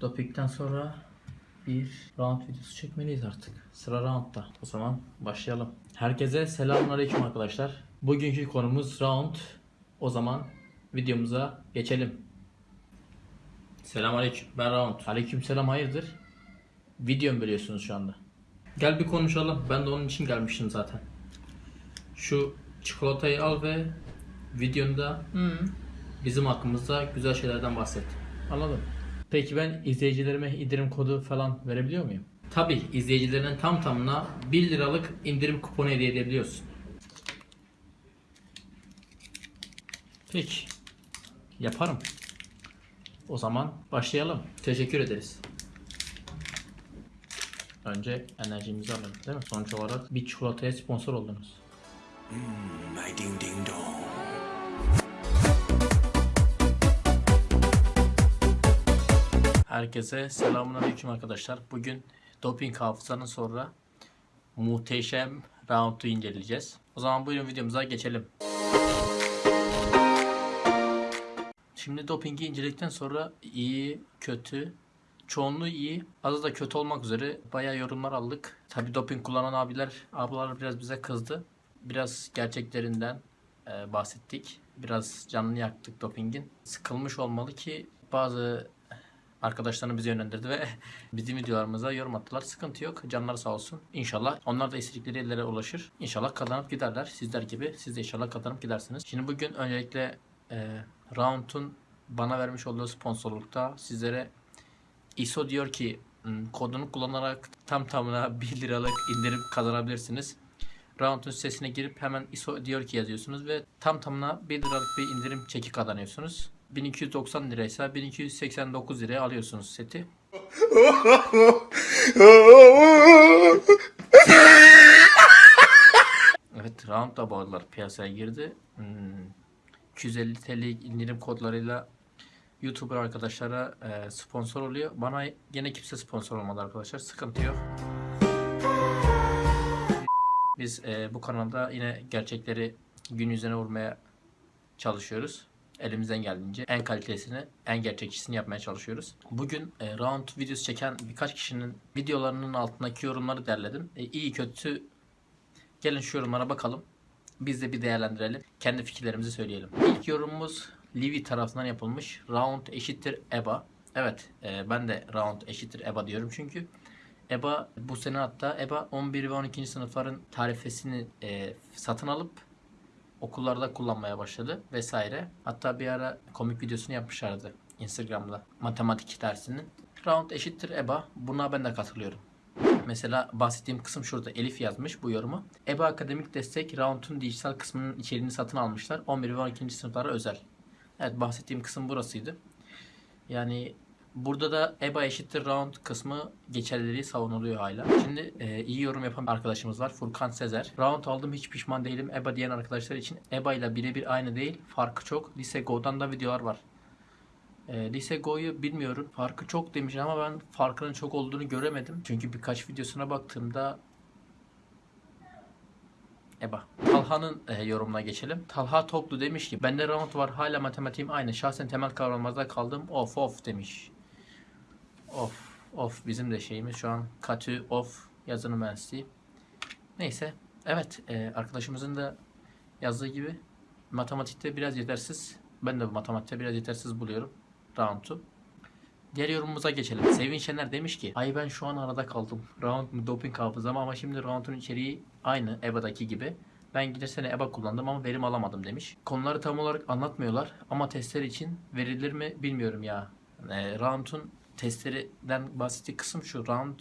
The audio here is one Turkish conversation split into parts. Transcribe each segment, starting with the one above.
Doping'den sonra bir round videosu çekmeliyiz artık. Sıra roundda. O zaman başlayalım. Herkese selamünaleyküm arkadaşlar. Bugünkü konumuz round. O zaman videomuza geçelim. Selamünaleyküm. Ben round. Aleykümselam hayırdır? Video mu bölüyorsunuz şu anda? Gel bir konuşalım. Ben de onun için gelmiştim zaten. Şu çikolatayı al ve videonda bizim hakkımızda güzel şeylerden bahset. Anladım. Peki ben izleyicilerime indirim kodu falan verebiliyor muyum? Tabi izleyicilerinin tam tamına 1 liralık indirim kuponu hediye edebiliyorsun. Peki. Yaparım. O zaman başlayalım. Teşekkür ederiz. Önce enerjimizi alalım değil mi? Sonuç olarak bir çikolataya sponsor oldunuz. My ding ding dong. Herkese selamünaleyküm arkadaşlar. Bugün doping hafızanın sonra muhteşem round'u inceleyeceğiz. O zaman buyurun videomuza geçelim. Şimdi dopingi inceledikten sonra iyi, kötü, çoğunluğu iyi, azı da kötü olmak üzere bayağı yorumlar aldık. Tabi doping kullanan abiler, ablalar biraz bize kızdı. Biraz gerçeklerinden e, bahsettik. Biraz canını yaktık dopingin. Sıkılmış olmalı ki bazı arkadaşlarını bize yönlendirdi ve bizim videolarımıza yorum attılar. Sıkıntı yok. Canları sağ olsun. İnşallah onlar da istedikleri yerlere ulaşır. İnşallah kazanıp giderler. Sizler gibi. Siz de inşallah kazanıp gidersiniz. Şimdi bugün öncelikle e, Round'un bana vermiş olduğu sponsorlukta sizlere ISO diyor ki "Hmm, kodunu kullanarak tam tamına 1 liralık indirim kazanabilirsiniz. Round'un sitesine girip hemen ISO diyor ki yazıyorsunuz ve tam tamına 1 liralık bir indirim çeki kazanıyorsunuz. 1290 liraysa 1289 liraya alıyorsunuz seti. Evet round da bu aralar piyasaya girdi. Hmm, 250 TL indirim kodlarıyla YouTuber arkadaşlara e, sponsor oluyor. Bana gene kimse sponsor olmadı arkadaşlar. Sıkıntı yok. Biz e, bu kanalda yine gerçekleri gün yüzüne vurmaya çalışıyoruz. Elimizden geldiğince en kalitesini, en gerçekçisini yapmaya çalışıyoruz. Bugün e, round videosu çeken birkaç kişinin videolarının altındaki yorumları derledim. E, iyi kötü gelin şu yorumlara bakalım. Biz de bir değerlendirelim. Kendi fikirlerimizi söyleyelim. İlk yorumumuz Livi tarafından yapılmış. Round eşittir EBA. Evet e, ben de round eşittir EBA diyorum çünkü EBA bu sene hatta EBA 11 ve 12. sınıfların tarifesini e, satın alıp okullarda kullanmaya başladı vesaire. Hatta bir ara komik videosunu yapmışlardı Instagram'da matematik dersinin. Round eşittir EBA. Buna ben de katılıyorum. Mesela bahsettiğim kısım şurada. Elif yazmış bu yorumu. EBA akademik destek Round'un dijital kısmının içeriğini satın almışlar. 11 ve 12. sınıflara özel. Evet bahsettiğim kısım burasıydı. Yani burada da EBA eşittir round kısmı geçerliliği savunuluyor hala. Şimdi e, iyi yorum yapan arkadaşımız var. Furkan Sezer. Round aldım hiç pişman değilim. EBA diyen arkadaşlar için EBA ile birebir aynı değil. Farkı çok. Lise Go'dan da videolar var. E, Lise Go'yu bilmiyorum. Farkı çok demiş ama ben farkının çok olduğunu göremedim. Çünkü birkaç videosuna baktığımda EBA. Talha'nın e, yorumuna geçelim. Talha Toplu demiş ki bende round var hala matematiğim aynı. Şahsen temel kavramlarda kaldım. Of of demiş. Of of bizim de şeyimiz şu an katü of yazılım mühendisliği. Neyse. Evet e, arkadaşımızın da yazdığı gibi matematikte biraz yetersiz. Ben de matematikte biraz yetersiz buluyorum round'u. Diğer yorumumuza geçelim. Sevin Şener demiş ki Ay ben şu an arada kaldım. Round mu doping hafızam ama şimdi round'un içeriği aynı EBA'daki gibi. Ben geçen sene EBA kullandım ama verim alamadım demiş. Konuları tam olarak anlatmıyorlar ama testler için verilir mi bilmiyorum ya. E, round'un testlerinden bahsettiği kısım şu. Round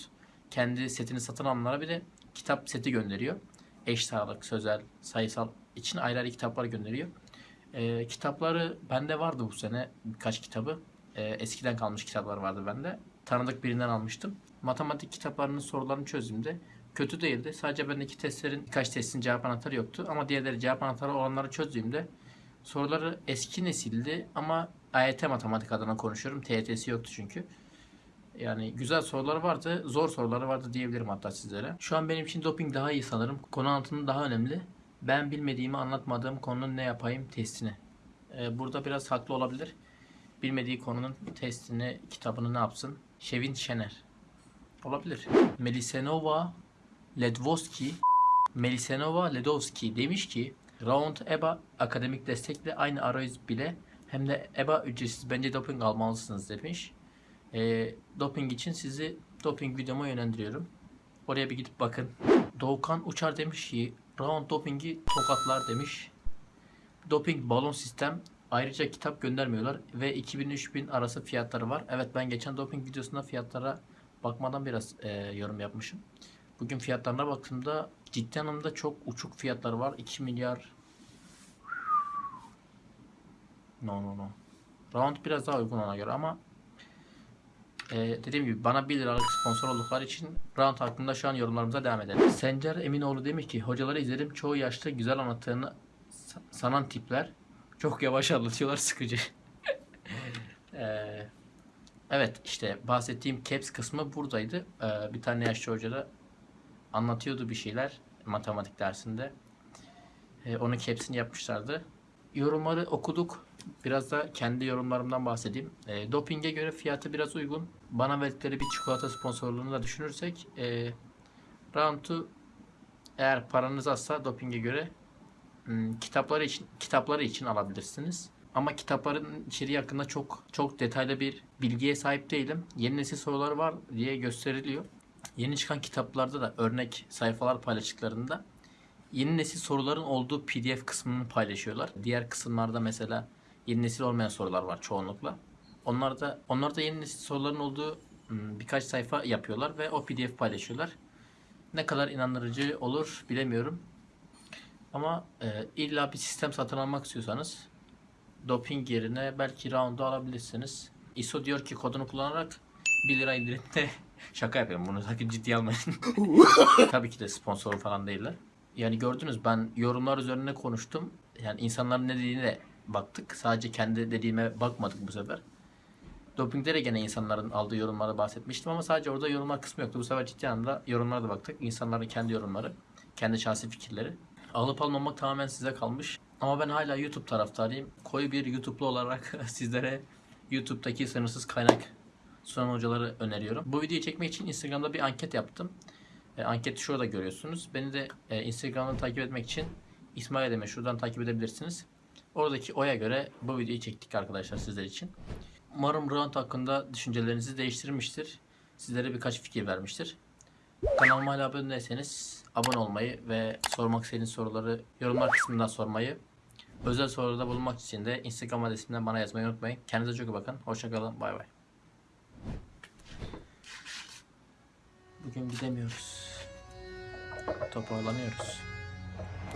kendi setini satın alanlara bir de kitap seti gönderiyor. Eş sağlık, sözel, sayısal için ayrı ayrı kitaplar gönderiyor. E, kitapları bende vardı bu sene birkaç kitabı. E, eskiden kalmış kitaplar vardı bende. Tanıdık birinden almıştım. Matematik kitaplarının sorularını çözdüğümde kötü değildi. Sadece bendeki testlerin birkaç testin cevap anahtarı yoktu. Ama diğerleri cevap anahtarı olanları çözdüğümde soruları eski nesildi ama AYT matematik adına konuşuyorum. TYT'si yoktu çünkü. Yani güzel soruları vardı, zor soruları vardı diyebilirim hatta sizlere. Şu an benim için doping daha iyi sanırım. Konu anlatımı daha önemli. Ben bilmediğimi anlatmadığım konunun ne yapayım testini. Ee, burada biraz haklı olabilir. Bilmediği konunun testini, kitabını ne yapsın? Şevin Şener. Olabilir. Melisenova Ledvoski Melisenova Ledovski demiş ki Round EBA akademik destekle aynı arayüz bile hem de EBA ücretsiz bence doping almalısınız demiş. E, doping için sizi doping videoma yönlendiriyorum. Oraya bir gidip bakın. Doğukan Uçar demiş ki Round dopingi tokatlar demiş. Doping balon sistem ayrıca kitap göndermiyorlar ve 2000-3000 arası fiyatları var. Evet ben geçen doping videosunda fiyatlara bakmadan biraz e, yorum yapmışım. Bugün fiyatlarına baktığımda ciddi anlamda çok uçuk fiyatları var. 2 milyar No no no. Round biraz daha uygun ona göre ama e, dediğim gibi bana 1 liralık sponsor oldukları için Round hakkında şu an yorumlarımıza devam edelim. Sencer Eminoğlu demiş ki hocaları izledim çoğu yaşta güzel anlattığını sa- sanan tipler çok yavaş anlatıyorlar sıkıcı. E, evet işte bahsettiğim caps kısmı buradaydı. E, bir tane yaşlı hoca da anlatıyordu bir şeyler matematik dersinde. E, onun caps'ini yapmışlardı. Yorumları okuduk. Biraz da kendi yorumlarımdan bahsedeyim. E, dopinge göre fiyatı biraz uygun. Bana verdikleri bir çikolata sponsorluğunu da düşünürsek e, Round'u eğer paranız azsa dopinge göre hmm, kitapları için kitapları için alabilirsiniz. Ama kitapların içeriği hakkında çok çok detaylı bir bilgiye sahip değilim. Yeni nesil soruları var diye gösteriliyor. Yeni çıkan kitaplarda da örnek sayfalar paylaştıklarında yeni nesil soruların olduğu PDF kısmını paylaşıyorlar. Diğer kısımlarda mesela yeni nesil olmayan sorular var çoğunlukla. Onlar da onlar da yeni nesil soruların olduğu hmm, birkaç sayfa yapıyorlar ve o PDF paylaşıyorlar. Ne kadar inandırıcı olur bilemiyorum. Ama e, illa bir sistem satın almak istiyorsanız doping yerine belki round'u alabilirsiniz. ISO diyor ki kodunu kullanarak 1 lira indirimde şaka yapıyorum bunu sakın ciddiye almayın. Tabii ki de sponsor falan değiller. Yani gördünüz ben yorumlar üzerine konuştum. Yani insanların ne dediğine de baktık. Sadece kendi dediğime bakmadık bu sefer. Dopingde de gene insanların aldığı yorumlara bahsetmiştim ama sadece orada yorumlar kısmı yoktu. Bu sefer ciddi anlamda yorumlara da baktık. İnsanların kendi yorumları, kendi şahsi fikirleri. Alıp almamak tamamen size kalmış. Ama ben hala YouTube taraftarıyım. Koyu bir YouTube'lu olarak sizlere YouTube'daki sınırsız kaynak sunan hocaları öneriyorum. Bu videoyu çekmek için Instagram'da bir anket yaptım. E, anketi şurada görüyorsunuz. Beni de e, Instagram'dan takip etmek için İsmail Deme şuradan takip edebilirsiniz. Oradaki oya göre bu videoyu çektik arkadaşlar sizler için. Umarım round hakkında düşüncelerinizi değiştirmiştir. Sizlere birkaç fikir vermiştir. Kanalıma hala abone değilseniz abone olmayı ve sormak istediğiniz soruları yorumlar kısmından sormayı, özel sorularda bulunmak için de Instagram adresimden bana yazmayı unutmayın. Kendinize çok iyi bakın. Hoşçakalın. Bay bay. Bugün gidemiyoruz. Toparlanıyoruz.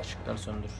Işıklar söndür.